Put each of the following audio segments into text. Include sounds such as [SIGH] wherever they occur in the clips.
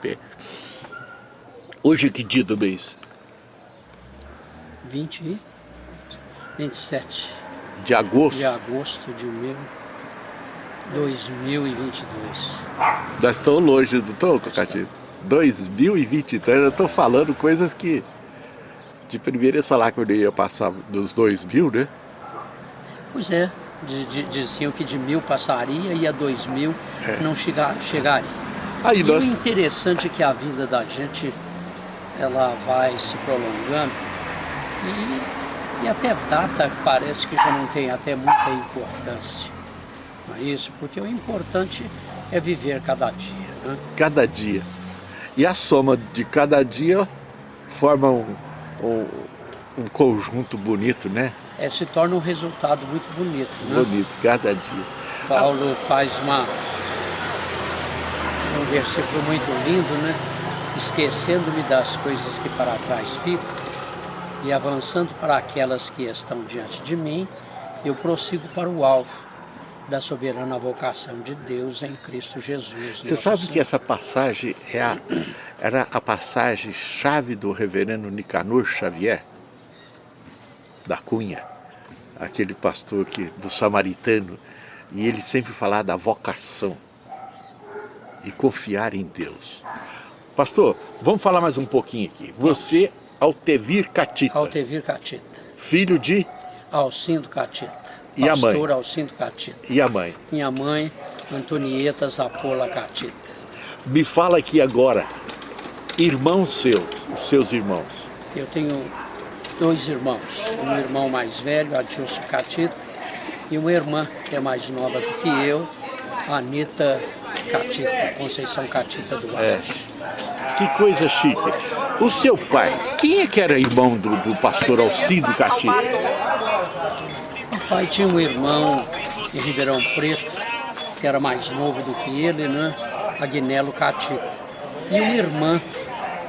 pé. Hoje é que dia do mês? 20 e 27 De agosto? de agosto de mil- 2022. Nós estamos longe, não estamos, Cocatito? 2023, eu estou falando coisas que de primeiro ia falar que eu ia passar dos 2000, né? Pois é, di- di- diziam que de mil passaria e a dois mil não chega, chegaria. Aí E nós, o interessante é que a vida da gente ela vai se prolongando e, e até data parece que já não tem até muita importância. Não é isso? Porque o importante é viver cada dia. Né? cada dia. E a soma de cada dia forma um, um, um conjunto bonito, né? É, se torna um resultado muito bonito. Né? Bonito, cada dia. Paulo faz uma, um versículo muito lindo, né? Esquecendo-me das coisas que para trás ficam e avançando para aquelas que estão diante de mim, eu prossigo para o alvo da soberana vocação de Deus em Cristo Jesus. Você sabe Senhor. que essa passagem é a, era a passagem chave do reverendo Nicanor Xavier, da Cunha, aquele pastor que, do samaritano, e ele sempre falava da vocação e confiar em Deus. Pastor, vamos falar mais um pouquinho aqui. Você, Altevir Catita, Altevir Catita, filho de Alcindo Catita, E a mãe? pastor Alcindo Catita. e a mãe. Minha mãe, Antonieta Zapola Catita. Me fala aqui agora, irmãos seus, os seus irmãos. Eu tenho dois irmãos, um irmão mais velho, Adilson Catita, e uma irmã que é mais nova do que eu, Anitta Catita, Conceição Catita do Oeste. Que coisa chique. O seu pai, quem é que era irmão do, do pastor Alcido Catita? O pai tinha um irmão em Ribeirão Preto, que era mais novo do que ele, né? Agnello Catita. E uma irmã,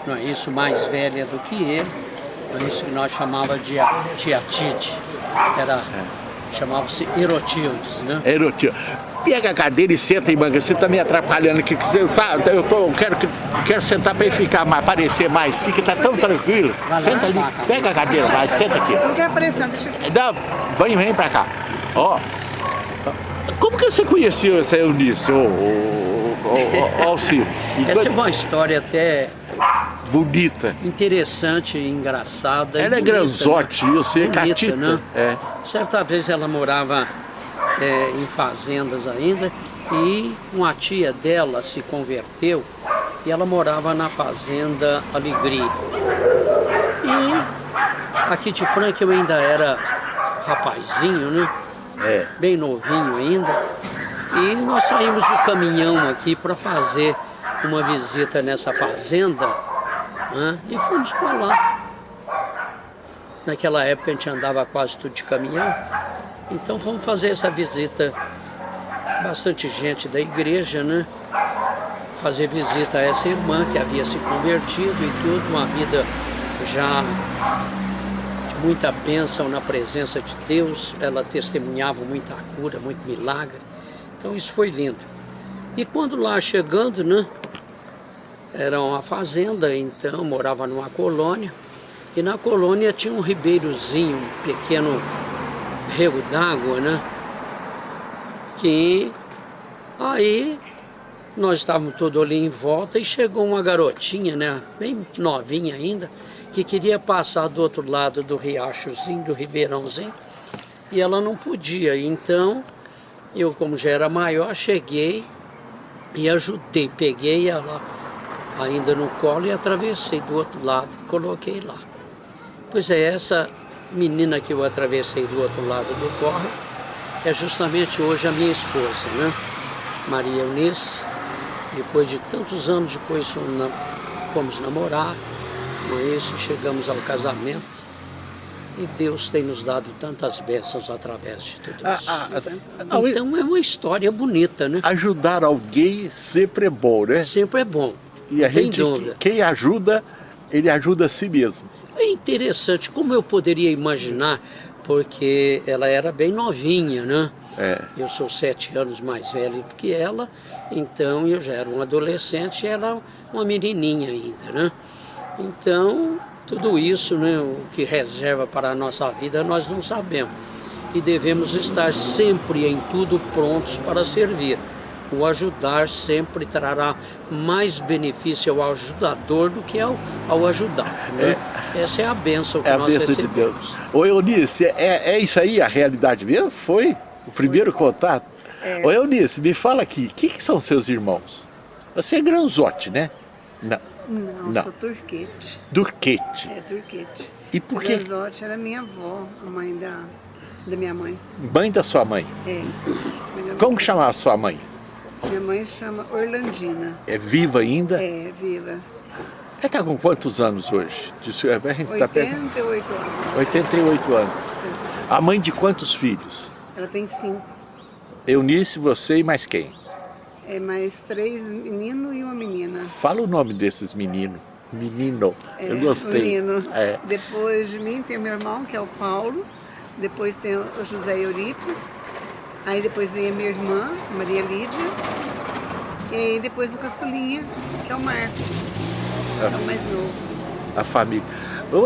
não é isso, mais velha do que ele, não é isso que nós chamava de a tia Tite. Era, chamava-se Erotildes, né? Erotio. Pega a cadeira e senta aí, manga. Você tá me atrapalhando aqui. que Você tá, eu tô, eu quero, que- quero sentar para ficar mais, aparecer mais. Fica, tá tão tranquilo. Senta ali, pega a cadeira, vai, senta aqui. Não quer aparecer, deixa eu Dá, vem, vem pra cá. Ó, como que você conheceu essa Eunice, ô, ô, ô? E [LAUGHS] Essa é uma história até Bonita. interessante, engraçada. Ela é bonita, granzote, né? eu sei, Bonita, catita. né? É. Certa vez ela morava é, em fazendas ainda e uma tia dela se converteu e ela morava na fazenda Alegria. E aqui de Franca eu ainda era rapazinho, né? É. Bem novinho ainda. E nós saímos do caminhão aqui para fazer uma visita nessa fazenda né? e fomos para lá. Naquela época a gente andava quase tudo de caminhão. Então fomos fazer essa visita. Bastante gente da igreja, né? Fazer visita a essa irmã que havia se convertido e tudo, uma vida já de muita bênção na presença de Deus. Ela testemunhava muita cura, muito milagre. Então isso foi lindo. E quando lá chegando, né? Era uma fazenda, então morava numa colônia. E na colônia tinha um ribeirozinho, um pequeno rego d'água, né? Que aí nós estávamos todos ali em volta e chegou uma garotinha, né? Bem novinha ainda, que queria passar do outro lado do riachozinho, do ribeirãozinho, e ela não podia. Então eu, como já era maior, cheguei e ajudei, peguei ela ainda no colo e atravessei do outro lado e coloquei lá. Pois é, essa menina que eu atravessei do outro lado do córrego é justamente hoje a minha esposa, né? Maria Eunice. Depois de tantos anos depois fomos na- fomos namorar, não é isso? Chegamos ao casamento. E Deus tem nos dado tantas bênçãos através de tudo Ah, isso. ah, ah, Então é uma história bonita, né? Ajudar alguém sempre é bom, né? Sempre é bom. E a gente, dúvida. quem ajuda, ele ajuda a si mesmo. É interessante, como eu poderia imaginar, porque ela era bem novinha, né? É. Eu sou sete anos mais velho do que ela, então eu já era um adolescente e ela uma menininha ainda, né? Então, tudo isso, né, o que reserva para a nossa vida, nós não sabemos. E devemos estar sempre em tudo prontos para servir. O ajudar sempre trará mais benefício ao ajudador do que ao, ao ajudado. Né? É, Essa é a bênção que é a nós bênção recebemos. de Deus. Ô Eunice, é, é isso aí a realidade mesmo? Foi o primeiro contato? É. Ô Eunice, me fala aqui, o que, que são seus irmãos? Você é granzote, né? Não. Não, Não. sou turquete. Durquete. É, turquete. E por que Granzotti era minha avó, a mãe da, da minha mãe. mãe da sua mãe? É. Como que chamava a sua mãe? Minha mãe chama Orlandina. É viva ainda? É, viva. Ela está com quantos anos hoje? Disse, a gente tá perto- 88 anos. 88 anos. A mãe de quantos filhos? Ela tem cinco. Eunice, você e mais quem? É mais três meninos e uma menina. Fala o nome desses meninos. Menino. É, Eu gostei. Menino. É. Depois de mim tem o meu irmão, que é o Paulo. Depois tem o José Eurípides. Aí depois vem a minha irmã, Maria Lídia. E aí depois o caçulinha, que é o Marcos. É o mais novo. A família.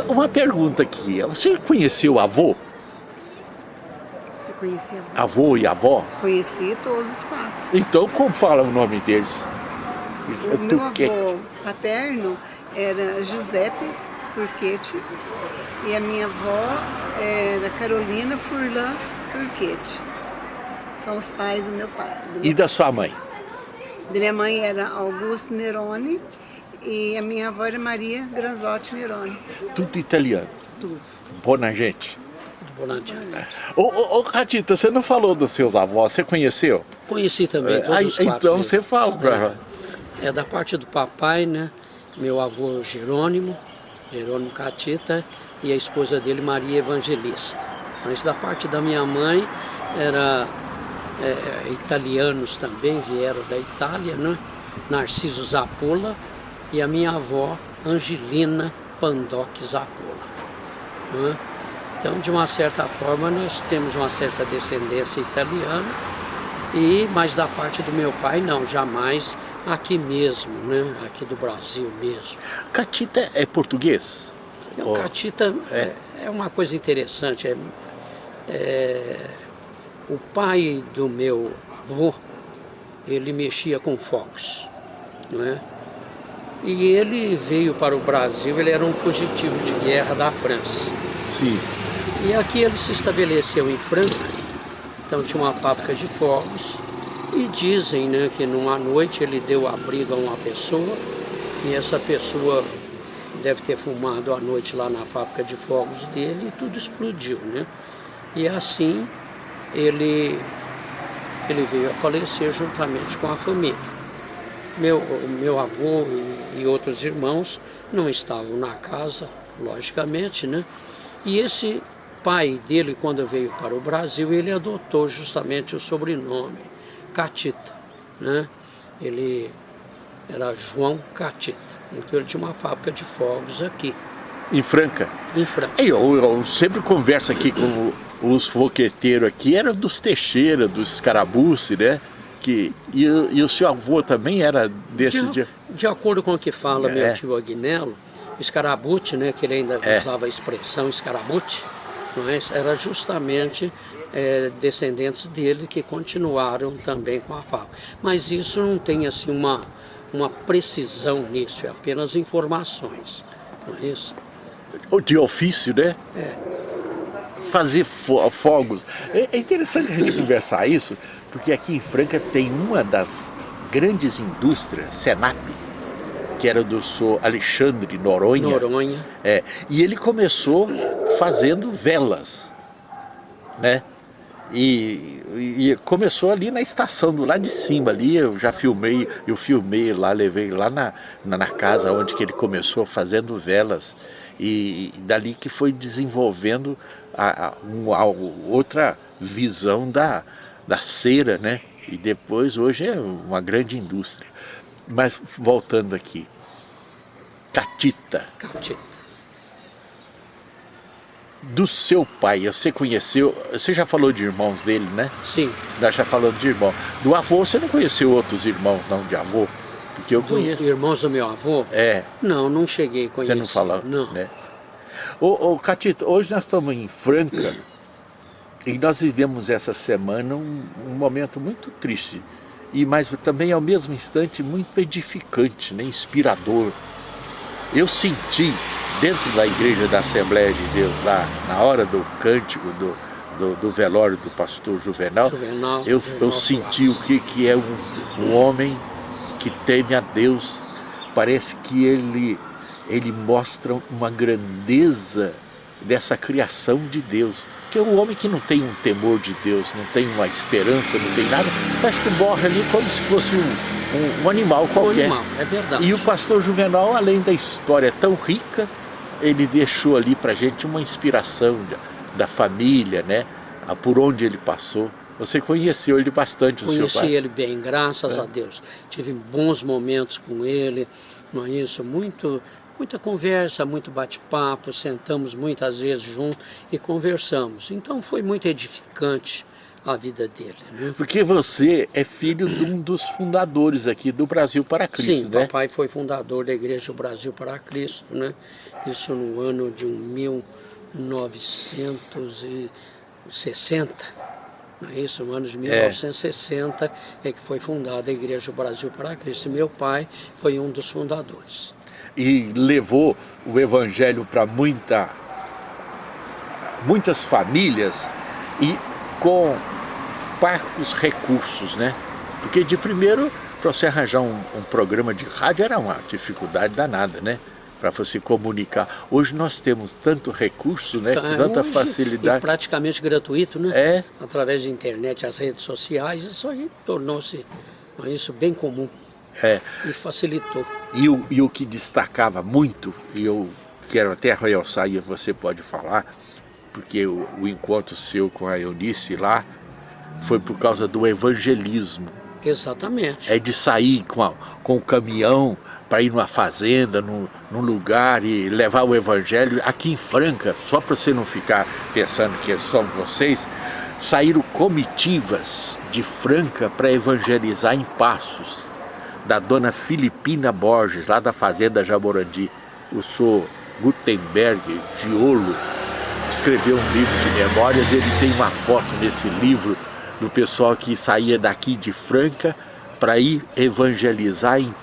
Uma pergunta aqui. Você conheceu avô? Você conhecia? Avô e avó? Conheci todos os quatro. Então, como fala o nome deles? O meu avô paterno era Giuseppe Turquete e a minha avó era Carolina Furlan Turquete. São os pais do meu pai. Do meu E da sua mãe? Da minha mãe era Augusto Neroni e a minha avó era Maria Granzotti Neroni. Tudo italiano. Tudo. Bona gente. Tudo bom, adianta. Ô, ô, ô, Catita, você não falou dos seus avós, você conheceu? Conheci também todos Aí, os quatro. então você fala pra É da parte do papai, né? Meu avô Jerônimo, Jerônimo Catita, e a esposa dele, Maria Evangelista. Mas da parte da minha mãe, era é, italianos também, vieram da Itália, né? Narciso Zapola e a minha avó, Angelina Pandoc Zapola. né? Então, de uma certa forma, nós temos uma certa descendência italiana, e, mas da parte do meu pai, não, jamais aqui mesmo, né? aqui do Brasil mesmo. Catita é português? Oh, Catita é. é uma coisa interessante. É, é, o pai do meu avô, ele mexia com fogos, não é? E ele veio para o Brasil, ele era um fugitivo de guerra da França. Sim. E aqui ele se estabeleceu em Franca, então tinha uma fábrica de fogos, e dizem né, que numa noite ele deu abrigo a uma pessoa, e essa pessoa deve ter fumado à noite lá na fábrica de fogos dele e tudo explodiu, né? E assim ele, ele veio a falecer juntamente com a família. Meu, meu avô e, e outros irmãos não estavam na casa, logicamente, né? E esse pai dele, quando veio para o Brasil, ele adotou justamente o sobrenome Catita, né? Ele era João Catita. Então ele tinha uma fábrica de fogos aqui, Em Franca. em Franca. Eu, eu sempre converso aqui com os foqueteiros aqui, era dos Teixeira, dos Escarabuce, né? Que, e, o- e o seu avô também era desses De, dias. de acordo com o que fala É. meu tio Agnello, escarabute, né, que ele ainda É. usava a expressão escarabute, não é? era justamente é, descendentes dele que continuaram também com a fábrica. Mas isso não tem assim uma, uma precisão nisso, é apenas informações, não é isso? De ofício, né? É. Fazer fo- fogos. É, é interessante a gente conversar isso, porque aqui em Franca tem uma das grandes indústrias, Senap, que era do senhor Alexandre Noronha. Noronha, É, e ele começou fazendo velas, né? E, e começou ali na estação, do lado de cima ali, eu já filmei, eu filmei lá, levei lá na, na, na casa onde que ele começou fazendo velas. E, e dali que foi desenvolvendo a, a, um- a outra visão da, da cera, né? E depois hoje é uma grande indústria. Mas voltando aqui, Catita, Catita. Do seu pai, você conheceu, você já falou de irmãos dele, né? Sim, Nós já falamos de irmão. Do avô, você não conheceu outros irmãos, não, de avô? Porque eu do, conheço. irmãos do meu avô? É. Não, não cheguei a conhecer. Você não falou? Não. Né? Ô, ô, Catito, hoje nós estamos em Franca e nós vivemos essa semana um, um momento muito triste, e mas também ao mesmo instante muito edificante, né, inspirador. Eu senti dentro da igreja da Assembleia de Deus, lá na hora do cântico, do, do, do velório do pastor Juvenal, Juvenal eu, Juvenal eu senti o que, que é um, um homem que teme a Deus. Parece que ele, ele mostra uma grandeza dessa criação de Deus. Que é um homem que não tem um temor de Deus, não tem uma esperança, não tem nada, parece que morre ali como se fosse um, um, um animal qualquer. Um animal, é verdade. E o pastor Juvenal, além da história tão rica, ele deixou ali para gente uma inspiração da, da família, né? por onde ele passou. Você conheceu ele bastante, o Conheci seu pai? ele bem, graças É. a Deus. Tive bons momentos com ele, não é isso? Muito, muita conversa, muito bate-papo, sentamos muitas vezes juntos e conversamos. Então foi muito edificante a vida dele, né? Porque você é filho de um dos fundadores aqui do Brasil para Cristo, Sim, né? papai foi fundador da Igreja do Brasil para Cristo, né? Isso no ano de 1960, não é isso? No ano de 1960 é. que foi fundada a Igreja do Brasil para Cristo. E meu pai foi um dos fundadores. E levou o evangelho para muita, muitas famílias e com parcos recursos, né? Porque de primeiro, para você arranjar um, um programa de rádio era uma dificuldade danada, né? Para você comunicar. Hoje nós temos tanto recurso, né? Então, Tanta hoje, facilidade. E praticamente gratuito, né? É. Através da internet, as redes sociais, isso aí tornou-se isso bem comum É. e facilitou. E o, e o que destacava muito, e eu quero até realçar, e você pode falar, porque o, o encontro seu com a Eunice lá foi por causa do evangelismo. Exatamente. É de sair com, a- com o caminhão para ir numa fazenda, num, num lugar e levar o evangelho. Aqui em Franca, só para você não ficar pensando que são vocês, saíram comitivas de Franca para evangelizar em Passos, da dona Filipina Borges, lá da fazenda Jaborandi. O senhor Gutenberg Giolo escreveu um livro de memórias, ele tem uma foto nesse livro do pessoal que saía daqui de Franca para ir evangelizar em,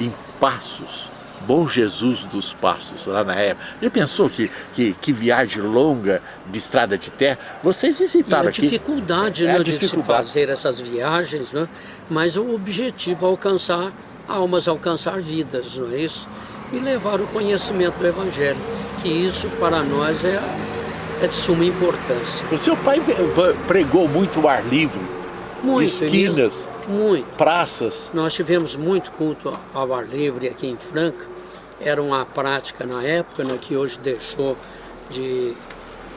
em Passos, Bom Jesus dos Passos, lá na época. Já pensou que, que, que viagem longa de estrada de terra? Vocês E visitaram a aqui? dificuldade É né, a de se dificuldade. fazer essas viagens, né? mas o objetivo é alcançar almas, alcançar vidas, não é isso? E levar o conhecimento do Evangelho, que isso para nós é, é de suma importância. O seu pai pregou muito o ar livre, Muito, esquinas, Muito. praças. Nós tivemos muito culto ao ar livre aqui em Franca. Era uma prática na época, né, que hoje deixou de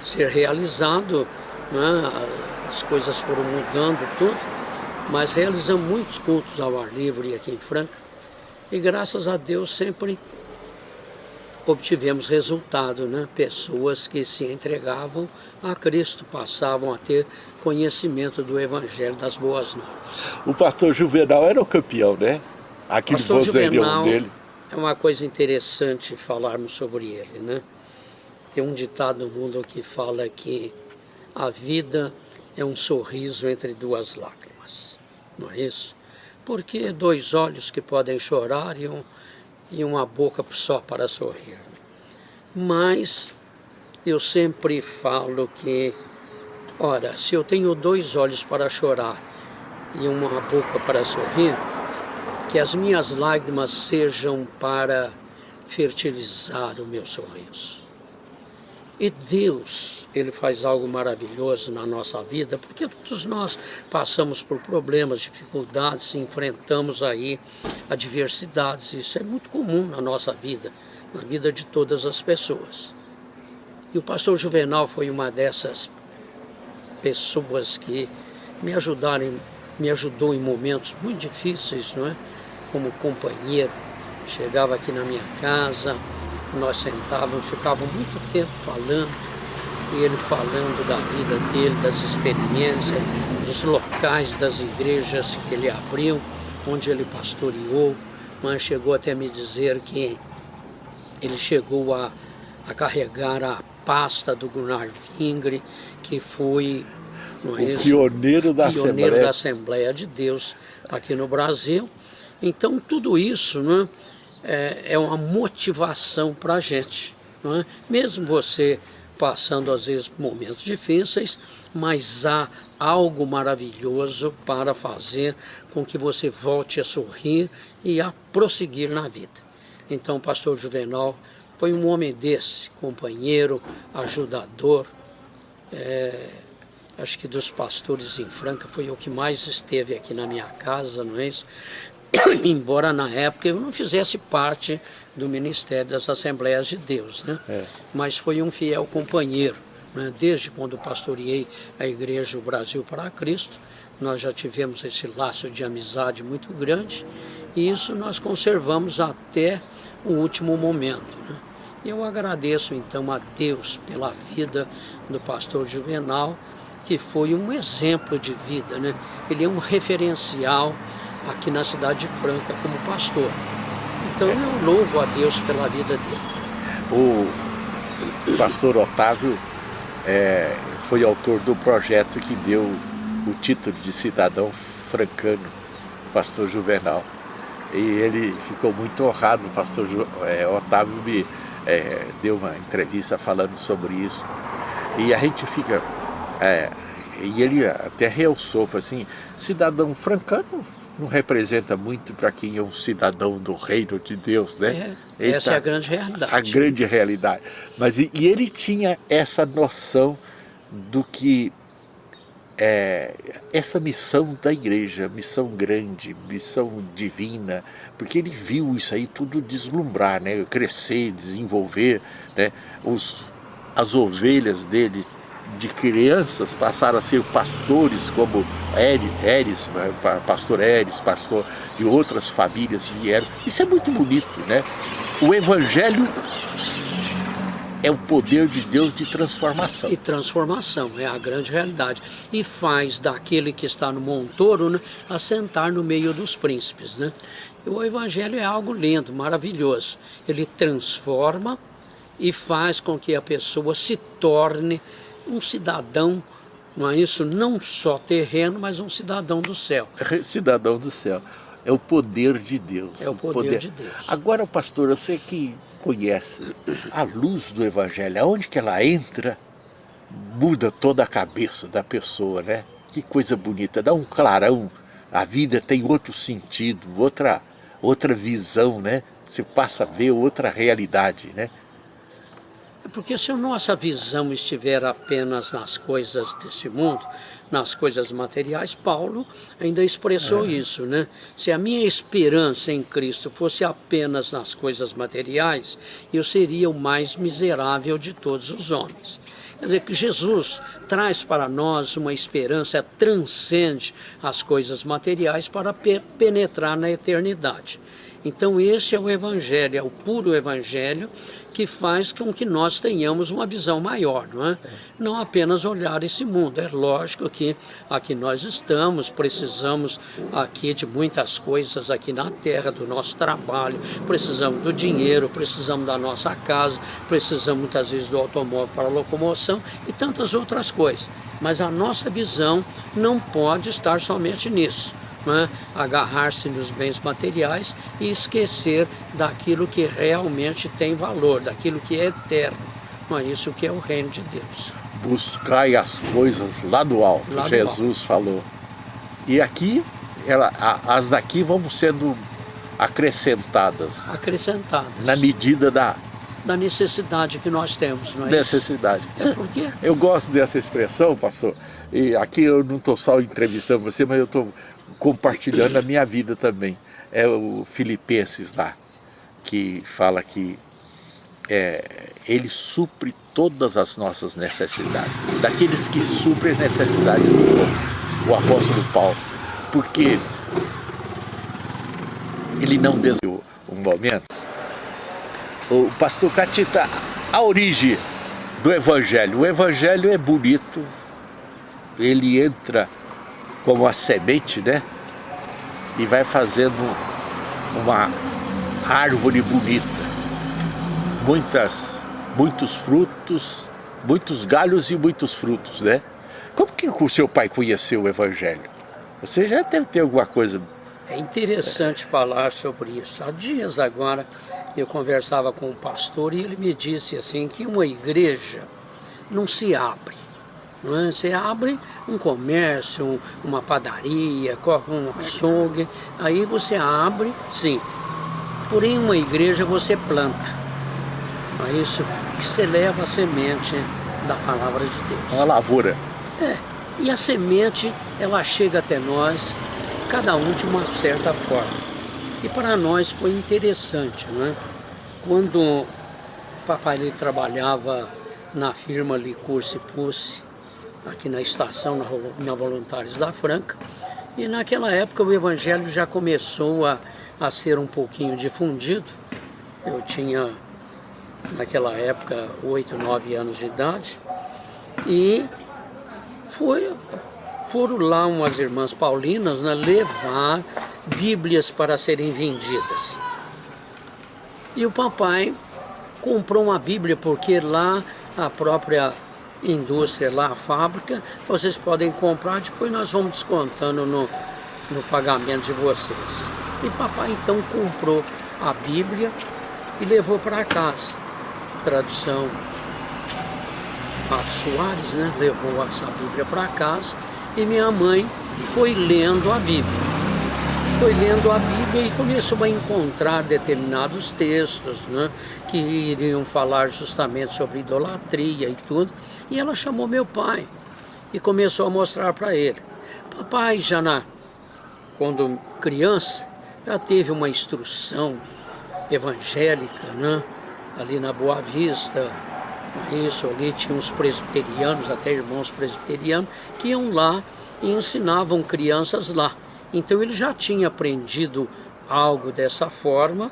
ser realizado. Né? As coisas foram mudando tudo. Mas realizamos muitos cultos ao ar livre aqui em Franca. E graças a Deus sempre obtivemos resultado, né? Pessoas que se entregavam a Cristo, passavam a ter conhecimento do Evangelho das Boas Novas. O pastor Juvenal era o campeão, né? Aquele Pastor vozeirão Juvenal dele. é uma coisa interessante falarmos sobre ele, né? Tem um ditado no mundo que fala que a vida é um sorriso entre duas lágrimas, não é isso? Porque dois olhos que podem chorar e, um, e uma boca só para sorrir. Mas eu sempre falo que, ora, se eu tenho dois olhos para chorar e uma boca para sorrir, que as minhas lágrimas sejam para fertilizar o meu sorriso. E Deus, Ele faz algo maravilhoso na nossa vida, porque todos nós passamos por problemas, dificuldades, enfrentamos aí adversidades, isso é muito comum na nossa vida, na vida de todas as pessoas. E o pastor Juvenal foi uma dessas pessoas que me ajudaram, me ajudou em momentos muito difíceis, não é? Como companheiro, chegava aqui na minha casa, nós sentávamos, ficava muito tempo falando, e ele falando da vida dele, das experiências, dos locais das igrejas que ele abriu, onde ele pastoreou, mas chegou até me dizer que ele chegou a, a carregar a pasta do Gunnar Vingre, que foi o é pioneiro, da, pioneiro Assembleia. da Assembleia de Deus aqui no Brasil. Então tudo isso né, é, é uma motivação para a gente. Né? Mesmo você passando às vezes momentos difíceis, mas há algo maravilhoso para fazer com que você volte a sorrir e a prosseguir na vida. Então, pastor Juvenal foi um homem desse, companheiro, ajudador. É, acho que dos pastores em Franca foi o que mais esteve aqui na minha casa, não é isso? [COUGHS] Embora na época eu não fizesse parte do Ministério das Assembleias de Deus, né? É. Mas foi um fiel companheiro, né? Desde quando pastoreei a Igreja o Brasil para Cristo, nós já tivemos esse laço de amizade muito grande e isso nós conservamos até o último momento. Né? Eu agradeço então a Deus pela vida do pastor Juvenal, que foi um exemplo de vida, né? Ele é um referencial aqui na cidade de Franca como pastor. Então eu louvo a Deus pela vida dele. O pastor Otávio é, foi autor do projeto que deu o título de cidadão francano, pastor Juvenal. E ele ficou muito honrado, o pastor é, Otávio me é, deu uma entrevista falando sobre isso. E a gente fica... É, e ele até realçou, assim, cidadão francano não representa muito para quem é um cidadão do reino de Deus, né? É, essa tá, é a grande realidade. A grande realidade. Mas e, e ele tinha essa noção do que é, essa missão da igreja, missão grande, missão divina, porque ele viu isso aí tudo deslumbrar, né? crescer, desenvolver, né? Os, as ovelhas dele de crianças passaram a ser pastores, como Eres, né? pastor Eres, pastor de outras famílias que vieram. Isso é muito bonito, né? O Evangelho é o poder de Deus de transformação. E transformação, é a grande realidade. E faz daquele que está no montoro né, assentar no meio dos príncipes. Né? E o Evangelho é algo lindo, maravilhoso. Ele transforma e faz com que a pessoa se torne um cidadão, não é isso? Não só terreno, mas um cidadão do céu. [LAUGHS] Cidadão do céu. É o poder de Deus. É o poder, poder. de Deus. Agora, pastor, sei que conhece a luz do Evangelho, aonde que ela entra, muda toda a cabeça da pessoa, né? Que coisa bonita, dá um clarão, a vida tem outro sentido, outra, outra visão, né? Você passa a ver outra realidade, né? É porque se a nossa visão estiver apenas nas coisas desse mundo, nas coisas materiais, Paulo ainda expressou é. isso, né? Se a minha esperança em Cristo fosse apenas nas coisas materiais, eu seria o mais miserável de todos os homens. Quer dizer que Jesus traz para nós uma esperança transcende as coisas materiais para penetrar na eternidade. Então esse é o Evangelho, é o puro Evangelho que faz com que nós tenhamos uma visão maior, não é? Não apenas olhar esse mundo. É lógico que aqui nós estamos, precisamos aqui de muitas coisas aqui na terra, do nosso trabalho, precisamos do dinheiro, precisamos da nossa casa, precisamos muitas vezes do automóvel para locomoção e tantas outras coisas. Mas a nossa visão não pode estar somente nisso né, agarrar-se nos bens materiais e esquecer daquilo que realmente tem valor, daquilo que é eterno. Não é isso que é o reino de Deus. Buscai as coisas lá do alto, lá Jesus do alto. falou. E aqui, ela, as daqui vão sendo acrescentadas. Acrescentadas. Na medida da da necessidade que nós temos, não é Necessidade. Isso? É porque... Eu gosto dessa expressão, pastor, e aqui eu não estou só entrevistando você, mas eu estou compartilhando a minha vida também. É o Filipenses lá, que fala que é, ele supre todas as nossas necessidades, daqueles que suprem as necessidades dos outros, o apóstolo Paulo, porque ele não desejou um momento. O pastor Catita, a origem do evangelho, o evangelho é bonito, ele entra como a semente, né? E vai fazendo uma árvore bonita. Muitas, muitos frutos, muitos galhos e muitos frutos, né? Como que o seu pai conheceu o Evangelho? Você já deve ter alguma coisa... É interessante é. falar sobre isso. Há dias agora eu conversava com um pastor e ele me disse assim que uma igreja não se abre. Não é? Você abre um comércio, uma padaria, um açougue, aí você abre, sim. Porém, uma igreja você planta. É isso que você leva a semente da palavra de Deus. Uma lavoura. É. E a semente, ela chega até nós, cada um de uma certa forma. E para nós foi interessante, né? Quando o papai ele trabalhava na firma Licurse Pusse, aqui na estação, na, na Voluntários da Franca, e naquela época o evangelho já começou a, a ser um pouquinho difundido. Eu tinha, naquela época, oito, nove anos de idade, e foi, foram lá umas irmãs paulinas né, levar bíblias para serem vendidas. E o papai comprou uma bíblia porque lá a própria indústria, lá a fábrica, vocês podem comprar, depois nós vamos descontando no, no pagamento de vocês. E papai então comprou a Bíblia e levou para casa. Tradução Pato Soares, né? Levou essa Bíblia para casa e minha mãe foi lendo a Bíblia foi lendo a Bíblia e começou a encontrar determinados textos né, que iriam falar justamente sobre idolatria e tudo. E ela chamou meu pai e começou a mostrar para ele. Papai já na, quando criança já teve uma instrução evangélica, né? ali na Boa Vista, isso ali tinha uns presbiterianos, até irmãos presbiterianos, que iam lá e ensinavam crianças lá. Então ele já tinha aprendido algo dessa forma,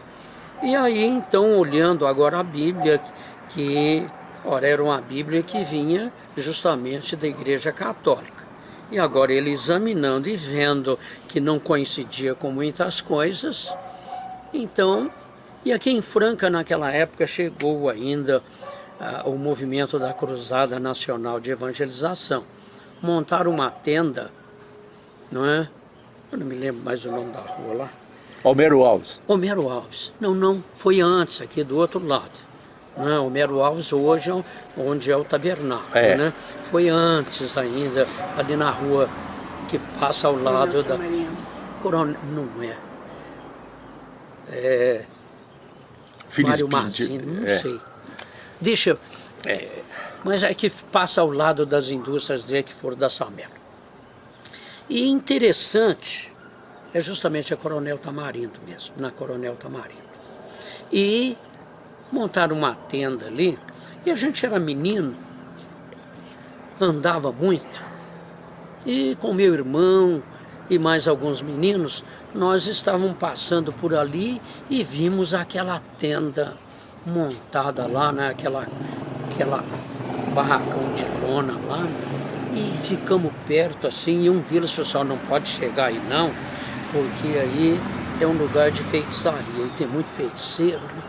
e aí então olhando agora a Bíblia, que ora, era uma Bíblia que vinha justamente da Igreja Católica. E agora ele examinando e vendo que não coincidia com muitas coisas, então, e aqui em Franca naquela época chegou ainda uh, o movimento da Cruzada Nacional de Evangelização. Montaram uma tenda, não é? Eu não me lembro mais o nome da rua lá. Homero Alves. Homero Alves. Não, não, foi antes, aqui do outro lado. Né? Homero Alves hoje é onde é o tabernáculo, é. né? Foi antes ainda, ali na rua que passa ao lado da... Coronel, não é. É... Mário Mazzini, não é. sei. Deixa... É, mas é que passa ao lado das indústrias de que foram da Samela. E interessante, é justamente a Coronel Tamarindo mesmo, na Coronel Tamarindo. E montaram uma tenda ali, e a gente era menino, andava muito, e com meu irmão e mais alguns meninos, nós estávamos passando por ali e vimos aquela tenda montada lá, né, aquela, aquela barracão de lona lá, e ficamos perto assim, e um deles falou assim, não pode chegar aí não, porque aí é um lugar de feitiçaria, e tem muito feiticeiro, né?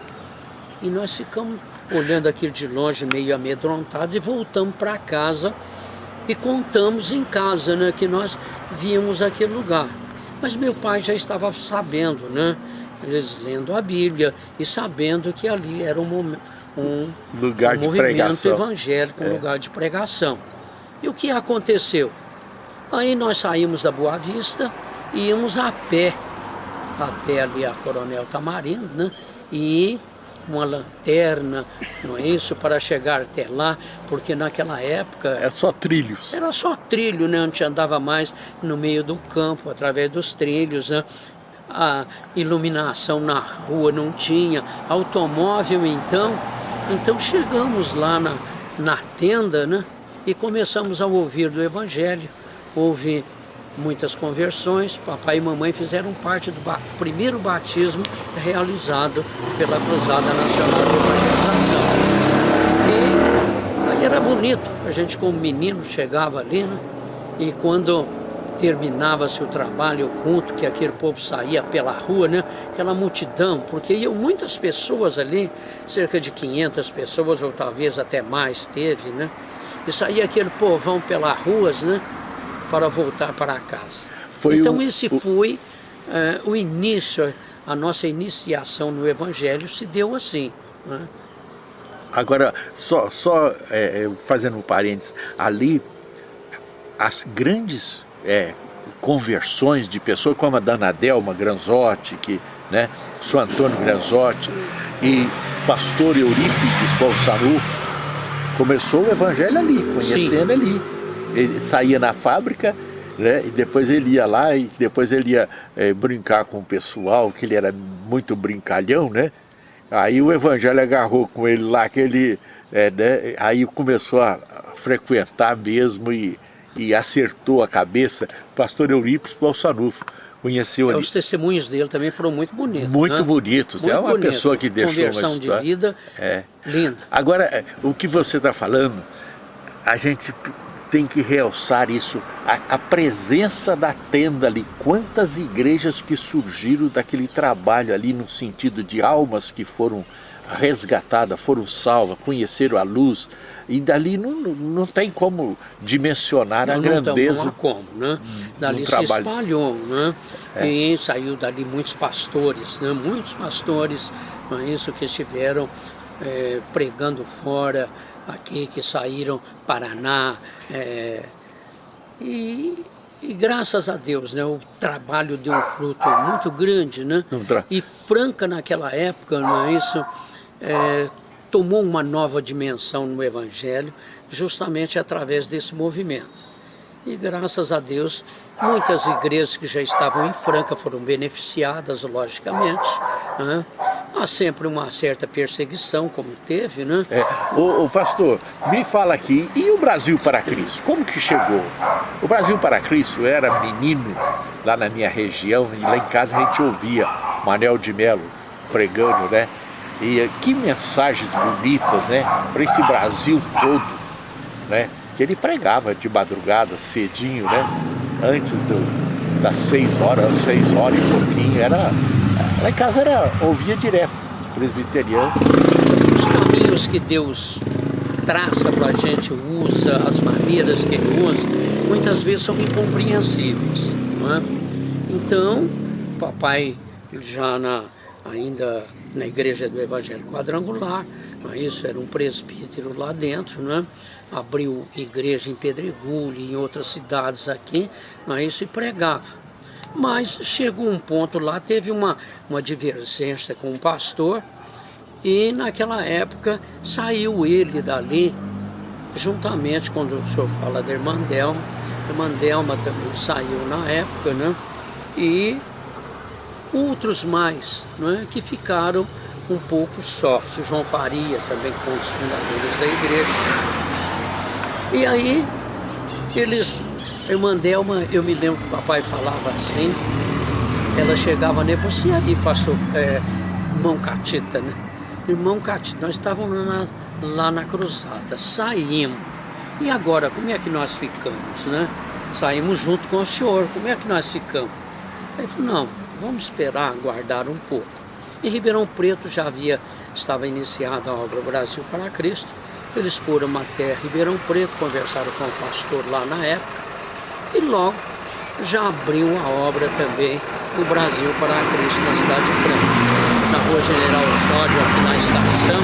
E nós ficamos olhando aquilo de longe, meio amedrontados, e voltamos para casa e contamos em casa, né, que nós víamos aquele lugar. Mas meu pai já estava sabendo, né, eles lendo a Bíblia e sabendo que ali era um, um, lugar um de movimento pregação. evangélico, um é. lugar de pregação. E o que aconteceu? Aí nós saímos da Boa Vista e íamos a pé até ali a Coronel Tamarindo, né? E uma lanterna, não é isso, para chegar até lá, porque naquela época... Era só trilhos. Era só trilho, né? A gente andava mais no meio do campo, através dos trilhos, né? A iluminação na rua não tinha, automóvel então. Então chegamos lá na, na tenda, né? E começamos a ouvir do Evangelho. Houve muitas conversões, papai e mamãe fizeram parte do ba primeiro batismo realizado pela Cruzada Nacional de Evangelização. E aí era bonito, a gente como menino chegava ali, né? e quando terminava-se o trabalho, o culto, que aquele povo saía pela rua, né? aquela multidão, porque iam muitas pessoas ali, cerca de 500 pessoas, ou talvez até mais teve, né? E saía aquele povão pelas ruas né? para voltar para casa. Foi então o, esse foi uh, o início, a nossa iniciação no Evangelho se deu assim. Né? Agora, só, só é, fazendo um parênteses, ali as grandes é, conversões de pessoas como a Dana Delma Granzotti, que, né, São Antônio Granzotti e pastor Eurípides Bolsarufo, começou o evangelho ali, conhecendo Sim. ali. Ele saía na fábrica, né, e depois ele ia lá e depois ele ia é, brincar com o pessoal, que ele era muito brincalhão, né? Aí o evangelho agarrou com ele lá, que ele, é, né, aí começou a frequentar mesmo e, e acertou a cabeça, pastor Eurípides Balsanufo. Conheceu é, Os testemunhos dele também foram muito bonitos. Muito né? bonitos. Muito é uma bonito. pessoa que deixou Conversão uma história. de vida é. linda. Agora, é, o que você está falando, a gente tem que realçar isso, a, a, presença da tenda ali, quantas igrejas que surgiram daquele trabalho ali no sentido de almas que foram resgatadas, foram salvas, conheceram a luz, e dali não, não tem como dimensionar não, a grandeza. Não, como, né? Dali se espalhou, né? É. E saiu dali muitos pastores, né? Muitos pastores, não é isso, que estiveram é, pregando fora, aqui que saíram Paraná é, e, e, graças a Deus né, o trabalho deu um fruto muito grande né e Franca naquela época não é isso é, tomou uma nova dimensão no Evangelho justamente através desse movimento e graças a Deus muitas igrejas que já estavam em Franca foram beneficiadas logicamente né? há sempre uma certa perseguição, como teve, né? É, o, o, pastor, me fala aqui, e o Brasil para Cristo? Como que chegou? O Brasil para Cristo era menino lá na minha região, e lá em casa a gente ouvia Manel de Melo pregando, né? E que mensagens bonitas, né? Para esse Brasil todo, né? Que ele pregava de madrugada, cedinho, né? Antes do, das seis horas, seis horas e pouquinho, era Lá em casa era, ouvia direto, presbiteriano. Os caminhos que Deus traça para a gente, usa, as maneiras que Ele usa, muitas vezes são incompreensíveis. Não é? Então, papai já na, ainda na igreja do Evangelho Quadrangular, não é isso? Era um presbítero lá dentro, né? abriu igreja em Pedregulho em outras cidades aqui, não é isso? E pregava. Mas chegou um ponto lá, teve uma, uma divergência com o pastor e naquela época saiu ele dali, juntamente quando o senhor fala da irmã Delma, a irmã Delma também saiu na época, né? E outros mais, né? que ficaram um pouco sós. O João Faria também com os fundadores da igreja. E aí eles irmã Delma, eu me lembro que o papai falava assim, ela chegava nele, você aí, pastor, é, irmão Catita, né? Irmão Catita, nós estávamos na, lá na cruzada, saímos. E agora, como é que nós ficamos, né? Saímos junto com o senhor, como é que nós ficamos? Ele falou, não, vamos esperar, aguardar um pouco. Em Ribeirão Preto já havia, estava iniciada a obra Brasil para Cristo. Eles foram até Ribeirão Preto, conversaram com o pastor lá na época e logo já abriu a obra também o Brasil para Cristo na cidade de Franca. Na rua General Osório, aqui na estação,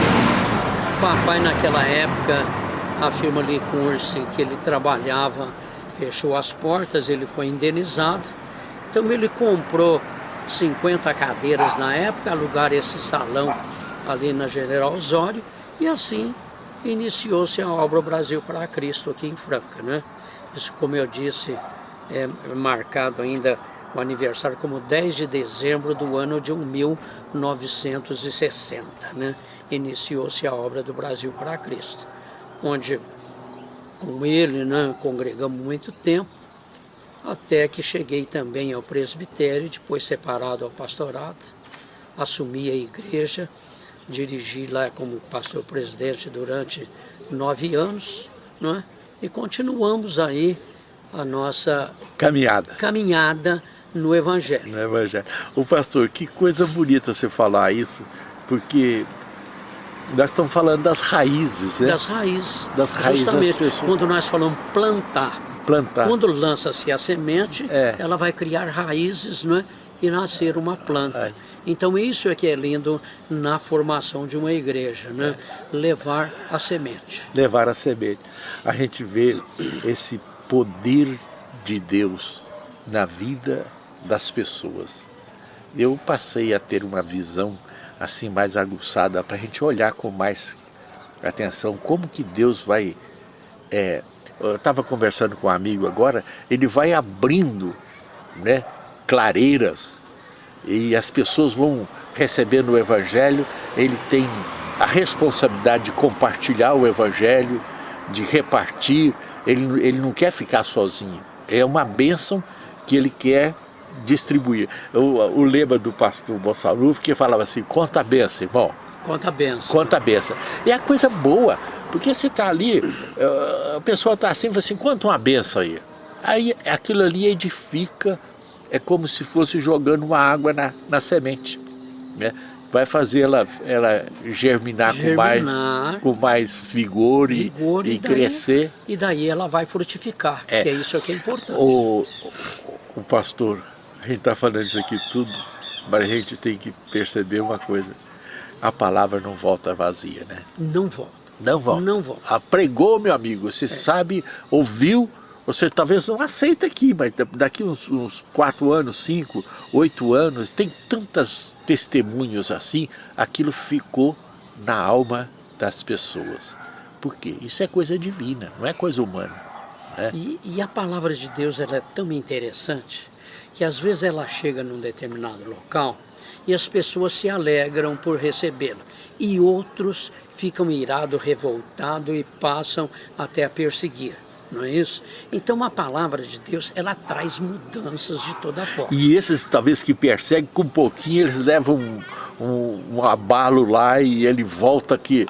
papai naquela época, a firma Licurse que ele trabalhava fechou as portas, ele foi indenizado. Então ele comprou 50 cadeiras na época, alugar esse salão ali na General Osório e assim iniciou-se a obra Brasil para Cristo aqui em Franca, né? Isso, como eu disse, é marcado ainda o aniversário como 10 de dezembro do ano de 1960, né? Iniciou-se a obra do Brasil para Cristo, onde com ele, né, congregamos muito tempo, até que cheguei também ao presbitério, depois separado ao pastorado, assumi a igreja, dirigi lá como pastor presidente durante nove anos, não é? e continuamos aí a nossa caminhada. caminhada no Evangelho. No Evangelho. O pastor, que coisa bonita você falar isso, porque nós estamos falando das raízes, né? Das raízes. Das raízes Justamente, das quando nós falamos plantar, Plantar. quando lança-se a semente, É. ela vai criar raízes não é? e nascer uma planta. É. Então isso é que é lindo na formação de uma igreja, né? levar a semente. levar a semente. A gente vê esse poder de Deus na vida das pessoas. Eu passei a ter uma visão assim mais aguçada para a gente olhar com mais atenção como que Deus vai... é, eu estava conversando com um amigo agora, ele vai abrindo né, clareiras e as pessoas vão recebendo o Evangelho, ele tem a responsabilidade de compartilhar o Evangelho, de repartir, ele, ele não quer ficar sozinho, é uma bênção que ele quer distribuir. O, o lema do pastor Bossaluf que falava assim, conta a bênção, irmão, Conta a benção. conta a benção. E a coisa boa, porque você está ali, eh, a pessoa está assim, fala assim, conta uma benção aí. Aí aquilo ali edifica, é como se fosse jogando uma água na, na semente. Né? Vai fazer ela, ela germinar, Com, Germinar. mais, com mais vigor, e- Vigor, e, daí- crescer. E daí ela vai frutificar, É. que é isso que é importante. O, o, o pastor, a gente está falando isso aqui tudo, mas a gente tem que perceber uma coisa. A palavra não volta vazia, né? Não volta. Não volta. Não volta. Ah, pregou, meu amigo, você sabe, ouviu, você talvez não aceita aqui, mas da- daqui uns, uns quatro anos, cinco, oito anos, tem tantos testemunhos assim, aquilo ficou na alma das pessoas. Por quê? Isso é coisa divina, não é coisa humana. né? E, e a palavra de Deus ela é tão interessante que às vezes ela chega num determinado local e as pessoas se alegram por recebê-la. E outros ficam irados, revoltados e passam até a perseguir. Não é isso? Então a palavra de Deus, ela traz mudanças de toda forma. E esses talvez que perseguem, com um pouquinho eles levam um, um, um abalo lá e ele volta aqui.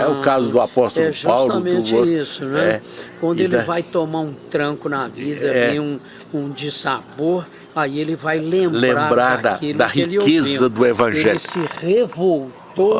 é o caso do apóstolo É Paulo. justamente do outro. isso, né? É. Quando ele da- vai tomar um tranco na vida, É. vem um, um dissabor, aí ele vai lembrar, Lembrar da- da riqueza do Evangelho. Ele se revoltou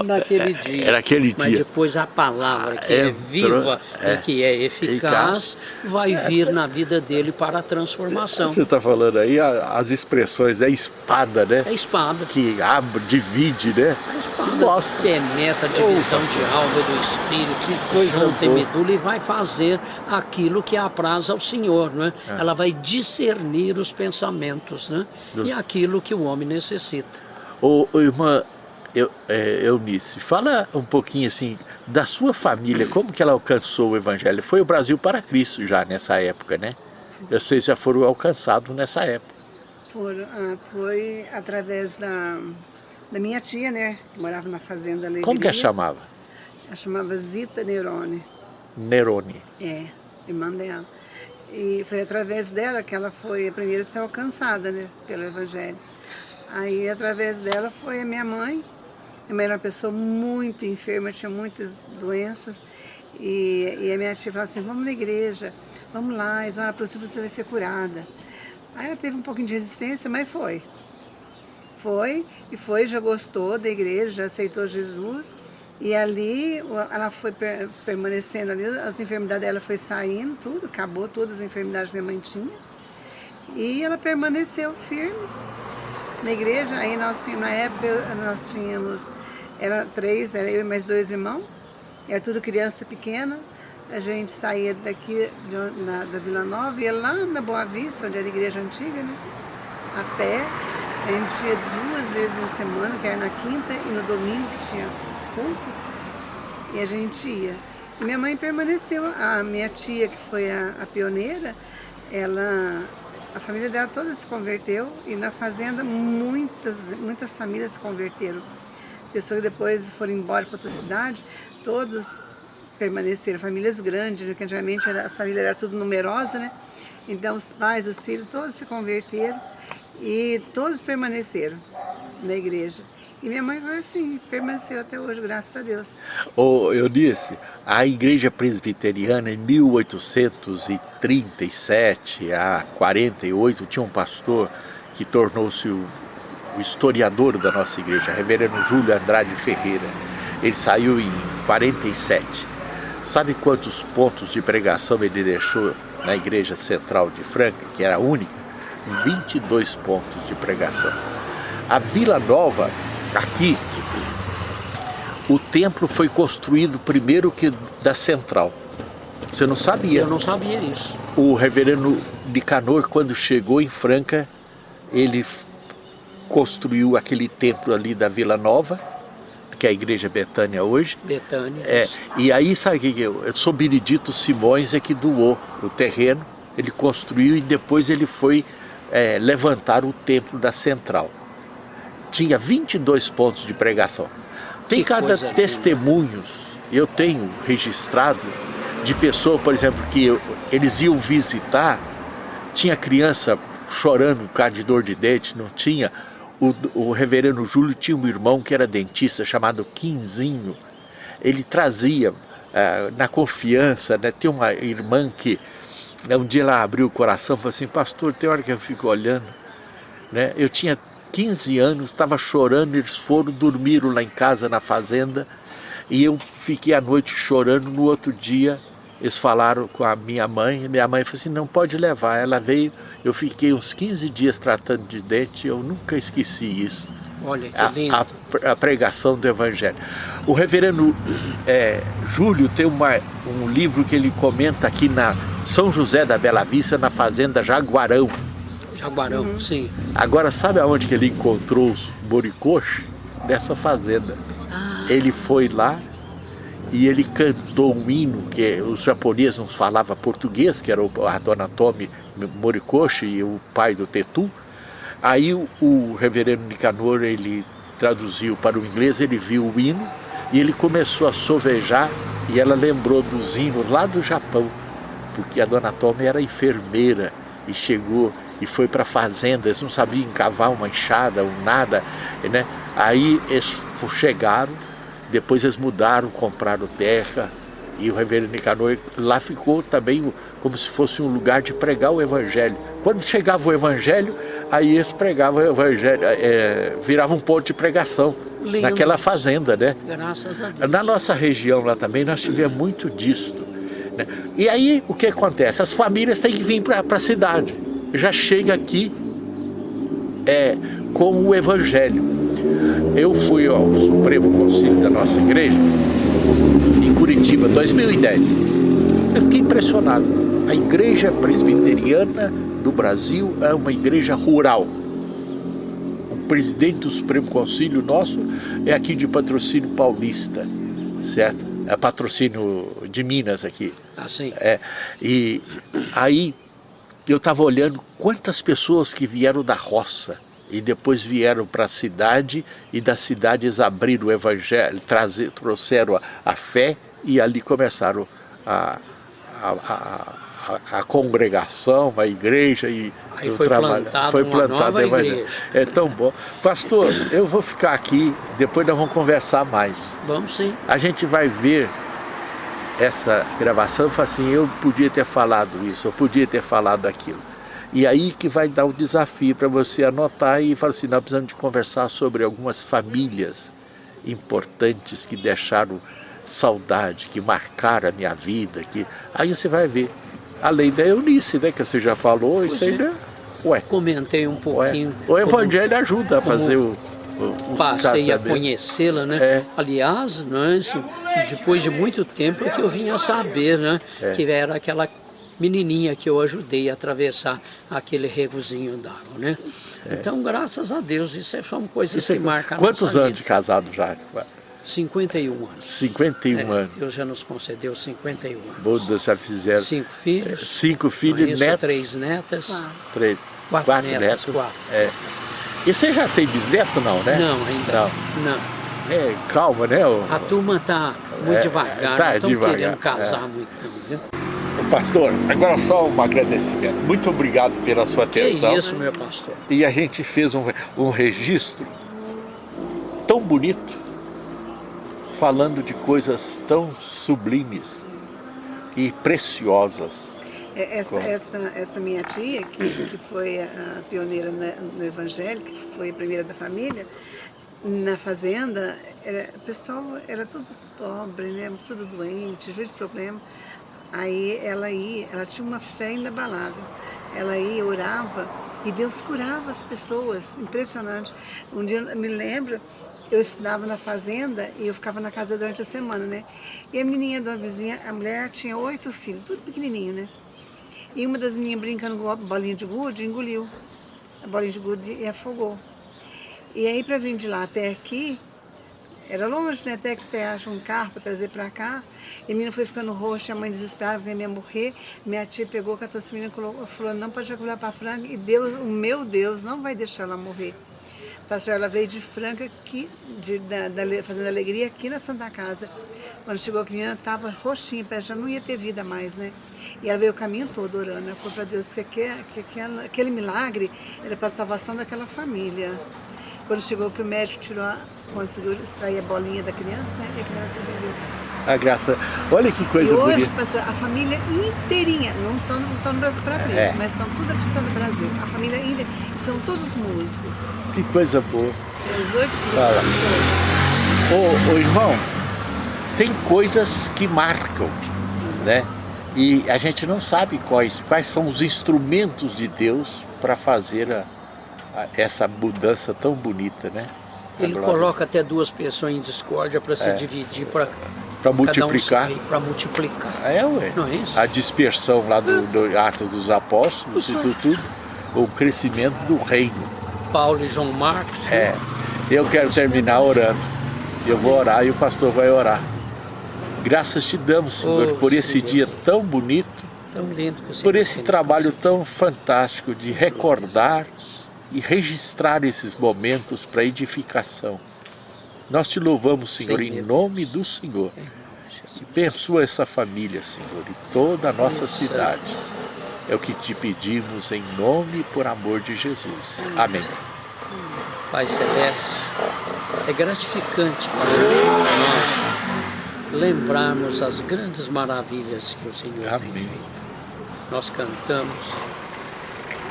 naquele dia. era aquele Mas dia. depois a palavra que é Entrou, viva é, e que é eficaz, vai vir na vida dele para a transformação. Você está falando aí as expressões, é espada, né? É espada. Que abre, divide, né? A espada Nossa. penetra a divisão de alma e do espírito, coisa junta e medula e vai fazer aquilo que apraz ao Senhor, não é? Ela vai discernir os pensamentos, né? E aquilo que o homem necessita. Ô, ô, irmã Eu, é, Eunice, fala um pouquinho assim da sua família, como que ela alcançou o Evangelho? Foi o Brasil para Cristo já nessa época, né? Vocês já foram alcançados nessa época. Foram, ah, foi através da, da minha tia, né? Que morava na fazenda Alegria. Como que ela chamava? Ela chamava Zita Nerone. Nerone. É, irmã dela. E foi através dela que ela foi a primeira a ser alcançada, né? Pelo Evangelho. Aí, através dela, foi a minha mãe. Minha mãe era uma pessoa muito enferma, tinha muitas doenças. E, e a minha tia falava assim, vamos na igreja, vamos lá, eles vão orar para você, você vai ser curada. Aí ela teve um pouquinho de resistência, mas foi. Foi, e foi, já gostou da igreja, já aceitou Jesus. E ali ela foi per- permanecendo ali, as enfermidades dela foi saindo, tudo, acabou todas as enfermidades que minha mãe tinha. E ela permaneceu firme na igreja. Aí nós tínhamos, na época, nós tínhamos, era três, era eu e mais dois irmãos, era tudo criança pequena. A gente saía daqui de, na- da Vila Nova, ia lá na Boa Vista, onde era a igreja antiga, né? A pé. A gente ia duas vezes na semana, que era na quinta e no domingo que tinha culto. E a gente ia. E minha mãe permaneceu, a minha tia, que foi a, a pioneira, ela, a família dela toda se converteu e na fazenda muitas, muitas famílias se converteram. Pessoas que depois foram embora para outra cidade, todos permaneceram, famílias grandes, né, que antigamente era, a família era tudo numerosa, né? Então os pais, os filhos, todos se converteram e todos permaneceram na igreja. E minha mãe foi assim, permaneceu até hoje, graças a Deus. Oh, eu disse, a igreja presbiteriana em 1837 a 48 tinha um pastor que tornou-se o, o historiador da nossa igreja, reverendo Júlio Andrade Ferreira. Ele saiu em 47. Sabe quantos pontos de pregação ele deixou na igreja central de Franca, que era a única? 22 pontos de pregação. A Vila Nova, aqui, o templo foi construído primeiro que da central. Você não sabia? Eu não sabia isso. O reverendo Nicanor, quando chegou em Franca, ele construiu aquele templo ali da Vila Nova, que é a igreja Betânia hoje. Betânia. É, e aí, sabe o que eu, eu sou Benedito Simões é que doou o terreno, ele construiu e depois ele foi é, levantar o templo da central. Tinha 22 pontos de pregação. Tem Que cada testemunhos, eu tenho registrado, de pessoas, por exemplo, que eu- eles iam visitar, tinha criança chorando por causa de dor de dente, não tinha. O, o reverendo Júlio tinha um irmão que era dentista, chamado Quinzinho. Ele trazia, eh, na confiança, né, tem uma irmã que né, um dia ela abriu o coração e falou assim, pastor, tem hora que eu fico olhando, né? Eu tinha 15 anos, estava chorando, eles foram, dormiram lá em casa, na fazenda, e eu fiquei a noite chorando, no outro dia eles falaram com a minha mãe, e minha mãe falou assim, não pode levar, ela veio, eu fiquei uns 15 dias tratando de dente, eu nunca esqueci isso Olha que a, lindo. a- a pregação do Evangelho. O reverendo é, Júlio tem uma, um livro que ele comenta aqui na São José da Bela Vista, na fazenda Jaguarão. Jaguarão, Uhum. sim. Agora, sabe aonde que ele encontrou os boricoches? Nessa fazenda. Ele foi lá e ele cantou um hino que os japoneses não falavam português, que era o, a dona Tomi Morikoshi e o pai do Tetu. Aí o, o reverendo Nicanor, ele traduziu para o inglês, ele viu o hino e ele começou a sovejar e ela lembrou dos hinos lá do Japão, porque a dona Tomi era enfermeira e chegou e foi para a fazenda, eles não sabiam encavar uma enxada ou nada, né? Aí eles chegaram, depois eles mudaram, compraram terra e o reverendo Nicanor lá ficou também como se fosse um lugar de pregar o evangelho. Quando chegava o evangelho, aí eles pregavam o evangelho, é, virava um ponto de pregação Lindo. naquela fazenda, né? Graças a Deus. Na nossa região lá também nós tivemos muito disto. né? E aí o que acontece? As famílias têm que vir para a cidade. Já chega aqui é, com o Evangelho. Eu fui ao Supremo Conselho da nossa igreja em Curitiba, 2010. Eu fiquei impressionado. A igreja presbiteriana do Brasil é uma igreja rural. O presidente do Supremo Conselho nosso é aqui de patrocínio paulista, certo? É patrocínio de Minas aqui. Assim. É, e aí eu estava olhando quantas pessoas que vieram da roça e depois vieram para a cidade e das cidades abriram o evangelho, trazer, trouxeram a, a fé e ali começaram a, a, a, a- congregação, a igreja e Aí o foi trabalho. plantado foi uma plantado evangelho. igreja. É tão bom. Pastor, eu vou ficar aqui, depois nós vamos conversar mais Vamos sim. a gente vai ver essa gravação e fala assim, eu podia ter falado isso, eu podia ter falado aquilo. E aí que vai dar o desafio para você anotar e falar assim, nós precisamos de conversar sobre algumas famílias importantes que deixaram saudade, que marcaram a minha vida, que aí você vai ver. Além da Eunice, né, que você já falou, Pois isso aí, é. né? Ué, Comentei um ué. pouquinho. O Evangelho ajuda a como fazer o, Passei a casamentos. conhecê-la, né? É. Aliás, né, depois de muito tempo é que eu vim a saber, né? É. Que era aquela menininha que eu ajudei a atravessar aquele regozinho d'água, né? Então, graças a Deus, isso é- são coisas É. Isso que é- marcam a Quantos anos de casado já? 51 anos. 51 É, anos. Deus já nos concedeu 51 anos. Buda já fizeram Cinco filhos, cinco filhos, netos, três netas. três, Quatro quatro, netas, netos. quatro. É. E você já tem bisneto não, né? Não, ainda Não. não. É, calma, né? ô- A turma tá muito É, devagar, tá não estão querendo casar é. muito viu? Pastor, agora só um agradecimento. Muito obrigado pela sua Que atenção. isso, meu pastor. E a gente fez um, um registro tão bonito, falando de coisas tão sublimes e preciosas. É, essa, essa, essa minha tia, que, que foi a pioneira no Evangelho, que foi a primeira da família, na fazenda, era, o pessoal era tudo pobre, né? tudo doente, cheio de problema. Aí ela ia, ela tinha uma fé inabalável. Ela ia, orava e Deus curava as pessoas, impressionante. Um dia, eu me lembro, eu estudava na fazenda e eu ficava na casa durante a semana, né? E a menininha de uma vizinha, a mulher tinha oito filhos, tudo pequenininho, né? E uma das meninas brincando com a bolinha de gude, engoliu a bolinha de gude e afogou. E aí, para vir de lá até aqui, era longe, né? Até que pegasse um carro para trazer para cá. E a menina foi ficando roxa, a mãe desesperada, que ia morrer. Minha tia pegou, catou essa menina falou, não pode jogar para Franca. E Deus, o meu Deus, não vai deixar ela morrer. Pastor, ela veio de Franca, aqui, de, da, da, fazendo alegria aqui na Santa Casa. Quando chegou a menina, estava roxinha, já não ia ter vida mais, né? E ela veio o caminho todo orando. Ela falou para Deus que, aquele, que aquele, aquele milagre era para a salvação daquela família. Quando chegou que o médico tirou, conseguiu extrair a bolinha da criança, né? E a criança viveu. A graça. Olha que coisa e hoje, bonita. pastor, a família inteirinha, não são, não estão no Brasil para é. mas são tudo cristã do Brasil. A família ainda, são todos músicos. Que coisa boa. Os oito Fala. Ô, ô, irmão, tem coisas que marcam, né? E a gente não sabe quais, quais são os instrumentos de Deus para fazer a, essa mudança tão bonita, né? Ele coloca até duas pessoas em discórdia para se é. dividir, para para multiplicar. Um para multiplicar. É, ué. Não é isso? A dispersão lá do, do Atos dos Apóstolos e tudo, tudo, o crescimento do reino. Paulo e João Marcos. É. Eu quero terminar orando. Eu vou orar e o pastor vai orar. Graças te damos, Senhor, oh, por esse dia tão bonito, tão lindo por esse trabalho tão fantástico de recordar e registrar esses momentos para edificação. Nós te louvamos, Senhor, em nome do Senhor. Abençoa essa família, Senhor, e toda a nossa cidade. É o que te pedimos em nome e por amor de Jesus. Amém. Pai Celeste, é gratificante para nós lembrarmos as grandes maravilhas que o Senhor Amém. tem feito. Nós cantamos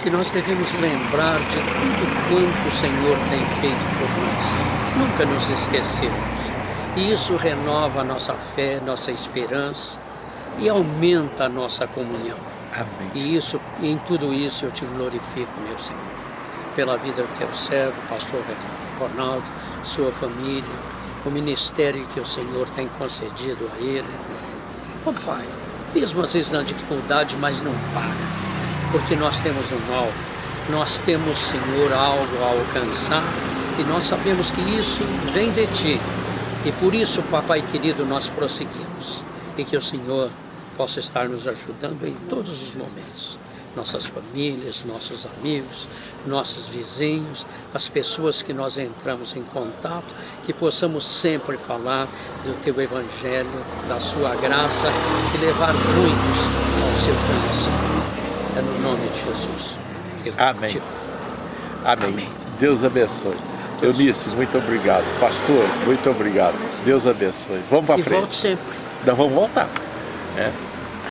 que nós devemos lembrar de tudo quanto o Senhor tem feito por nós. Nunca nos esquecemos. E isso renova a nossa fé, nossa esperança e aumenta a nossa comunhão. Amém. E isso, em tudo isso eu te glorifico, meu Senhor, pela vida do teu servo, pastor Ronaldo, sua família, o ministério que o Senhor tem concedido a ele. Ó oh, Pai, mesmo às vezes na dificuldade, mas não para porque nós temos um alvo, nós temos, Senhor, algo a alcançar e nós sabemos que isso vem de Ti. E por isso, Papai querido, nós prosseguimos e que o Senhor possa estar nos ajudando em todos os momentos. Nossas famílias, nossos amigos, nossos vizinhos, as pessoas que nós entramos em contato, que possamos sempre falar do Teu Evangelho, da Sua graça e levar muitos ao Seu coração. É no nome de Jesus. Amém. Te... Amém. Amém. Deus abençoe. Deus Eunice, muito obrigado. Pastor, muito obrigado. Deus abençoe. Vamos para frente. Volte sempre. Nós vamos voltar. É.